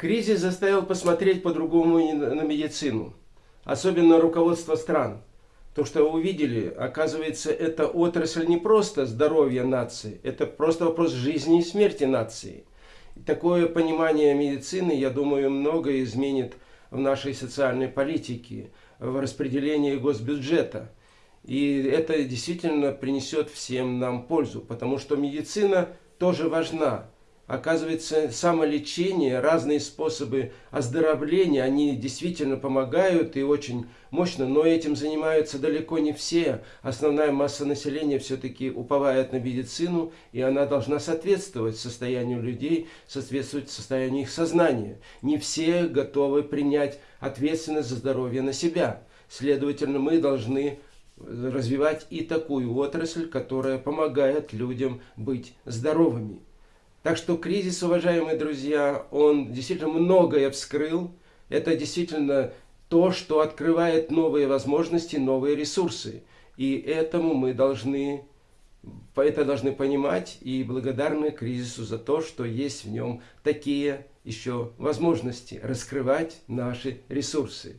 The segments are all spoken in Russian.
Кризис заставил посмотреть по-другому на медицину, особенно руководство стран. То, что вы увидели, оказывается, это отрасль не просто здоровья нации, это просто вопрос жизни и смерти нации. И такое понимание медицины, я думаю, многое изменит в нашей социальной политике, в распределении госбюджета. И это действительно принесет всем нам пользу, потому что медицина тоже важна оказывается, самолечение, разные способы оздоровления, они действительно помогают и очень мощно, но этим занимаются далеко не все. Основная масса населения все-таки уповает на медицину, и она должна соответствовать состоянию людей, соответствовать состоянию их сознания. Не все готовы принять ответственность за здоровье на себя. Следовательно, мы должны развивать и такую отрасль, которая помогает людям быть здоровыми. Так что кризис, уважаемые друзья, он действительно многое вскрыл. Это действительно то, что открывает новые возможности, новые ресурсы. И этому мы должны, это должны понимать и благодарны кризису за то, что есть в нем такие еще возможности раскрывать наши ресурсы.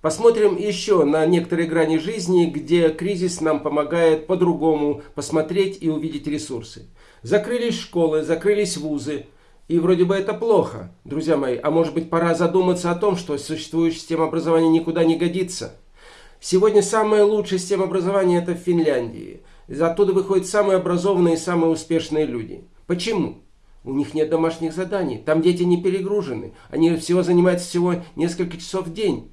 Посмотрим еще на некоторые грани жизни, где кризис нам помогает по-другому посмотреть и увидеть ресурсы. Закрылись школы, закрылись вузы. И вроде бы это плохо, друзья мои. А может быть пора задуматься о том, что существующая система образования никуда не годится. Сегодня самая лучшая система образования это в Финляндии. Оттуда выходят самые образованные и самые успешные люди. Почему? У них нет домашних заданий, там дети не перегружены, они всего занимаются всего несколько часов в день.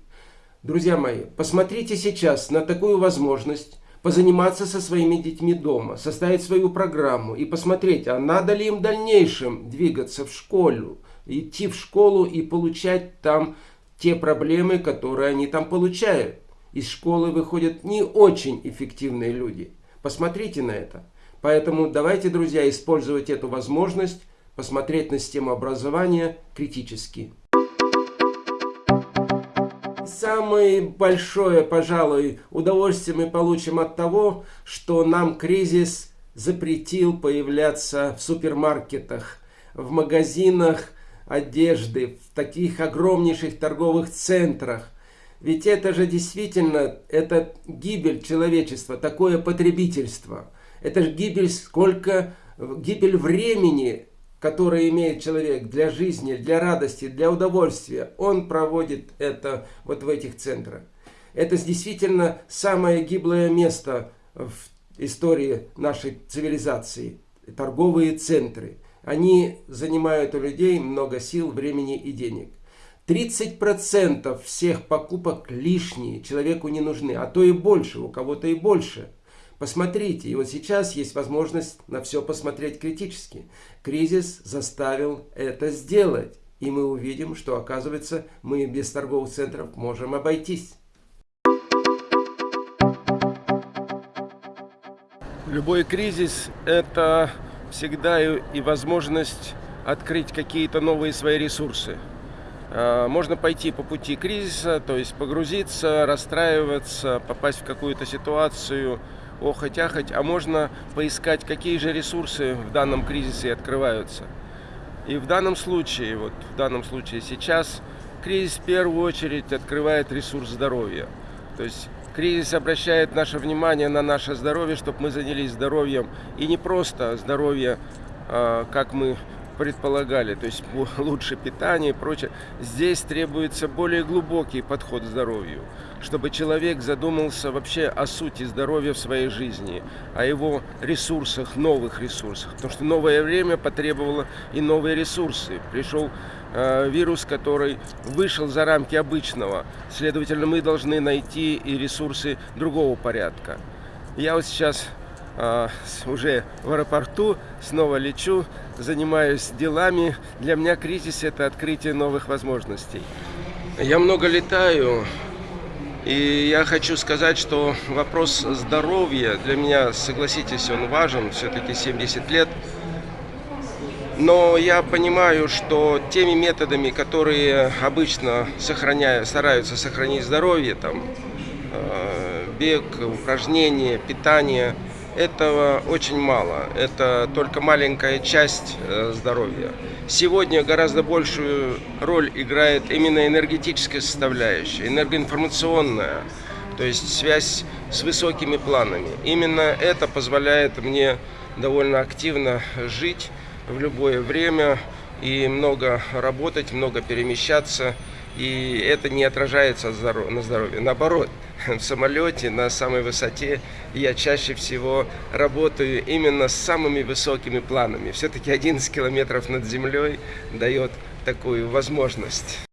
Друзья мои, посмотрите сейчас на такую возможность позаниматься со своими детьми дома, составить свою программу и посмотреть, а надо ли им в дальнейшем двигаться в школу, идти в школу и получать там те проблемы, которые они там получают. Из школы выходят не очень эффективные люди. Посмотрите на это. Поэтому давайте, друзья, использовать эту возможность, посмотреть на систему образования критически самое большое, пожалуй, удовольствие мы получим от того, что нам кризис запретил появляться в супермаркетах, в магазинах одежды, в таких огромнейших торговых центрах. Ведь это же действительно, это гибель человечества, такое потребительство. Это же гибель, сколько, гибель времени, которое имеет человек для жизни, для радости, для удовольствия, он проводит это вот в этих центрах. Это действительно самое гиблое место в истории нашей цивилизации. Торговые центры. Они занимают у людей много сил, времени и денег. 30% всех покупок лишние, человеку не нужны, а то и больше, у кого-то и больше – Посмотрите, и вот сейчас есть возможность на все посмотреть критически. Кризис заставил это сделать. И мы увидим, что оказывается мы без торговых центров можем обойтись. Любой кризис – это всегда и возможность открыть какие-то новые свои ресурсы. А, можно пойти по пути кризиса, то есть погрузиться, расстраиваться, попасть в какую-то ситуацию – охоть-ахоть, а можно поискать, какие же ресурсы в данном кризисе открываются. И в данном случае, вот в данном случае сейчас, кризис в первую очередь открывает ресурс здоровья. То есть кризис обращает наше внимание на наше здоровье, чтобы мы занялись здоровьем. И не просто здоровье, а, как мы предполагали, то есть лучше питание и прочее. Здесь требуется более глубокий подход к здоровью, чтобы человек задумался вообще о сути здоровья в своей жизни, о его ресурсах, новых ресурсах. Потому что новое время потребовало и новые ресурсы. Пришел э, вирус, который вышел за рамки обычного. Следовательно, мы должны найти и ресурсы другого порядка. Я вот сейчас уже в аэропорту, снова лечу, занимаюсь делами. Для меня кризис – это открытие новых возможностей. Я много летаю, и я хочу сказать, что вопрос здоровья для меня, согласитесь, он важен, все-таки 70 лет. Но я понимаю, что теми методами, которые обычно сохраняют, стараются сохранить здоровье, там, а, бег, упражнения, питание – этого очень мало. Это только маленькая часть э, здоровья. Сегодня гораздо большую роль играет именно энергетическая составляющая, энергоинформационная, то есть связь с высокими планами. Именно это позволяет мне довольно активно жить в любое время и много работать, много перемещаться. И это не отражается на здоровье. Наоборот, в самолете на самой высоте я чаще всего работаю именно с самыми высокими планами. Все-таки 11 километров над землей дает такую возможность.